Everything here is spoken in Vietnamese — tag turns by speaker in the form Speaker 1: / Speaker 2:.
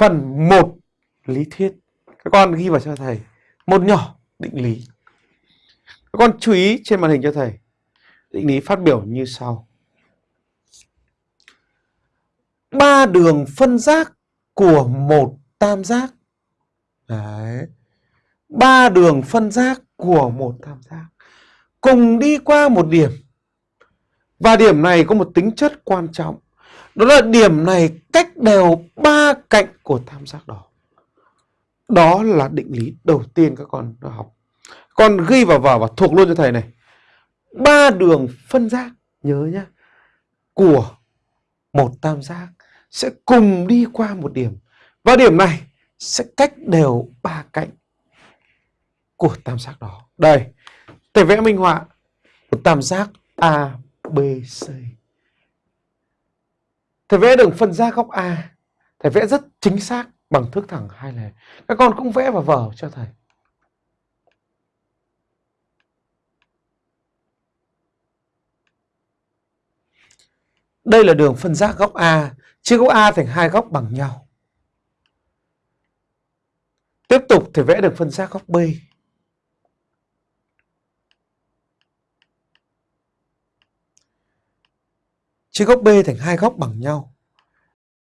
Speaker 1: phần một lý thuyết. Các con ghi vào cho thầy một nhỏ định lý. Các con chú ý trên màn hình cho thầy. Định lý phát biểu như sau. Ba đường phân giác của một tam giác. Đấy. Ba đường phân giác của một tam giác cùng đi qua một điểm. Và điểm này có một tính chất quan trọng. Đó là điểm này cách đều ba cạnh của tam giác đó. Đó là định lý đầu tiên các con đã học. Con ghi vào vở và thuộc luôn cho thầy này. Ba đường phân giác, nhớ nhá, của một tam giác sẽ cùng đi qua một điểm. Và điểm này sẽ cách đều ba cạnh của tam giác đó. Đây, thầy vẽ minh họa một tam giác ABC. B, C. Thầy vẽ đường phân giác góc A. Thầy vẽ rất chính xác bằng thước thẳng hai lề. Các con cũng vẽ vào vở cho thầy. Đây là đường phân giác góc A, chia góc A thành hai góc bằng nhau. Tiếp tục thì vẽ được phân giác góc B. Chia góc B thành hai góc bằng nhau.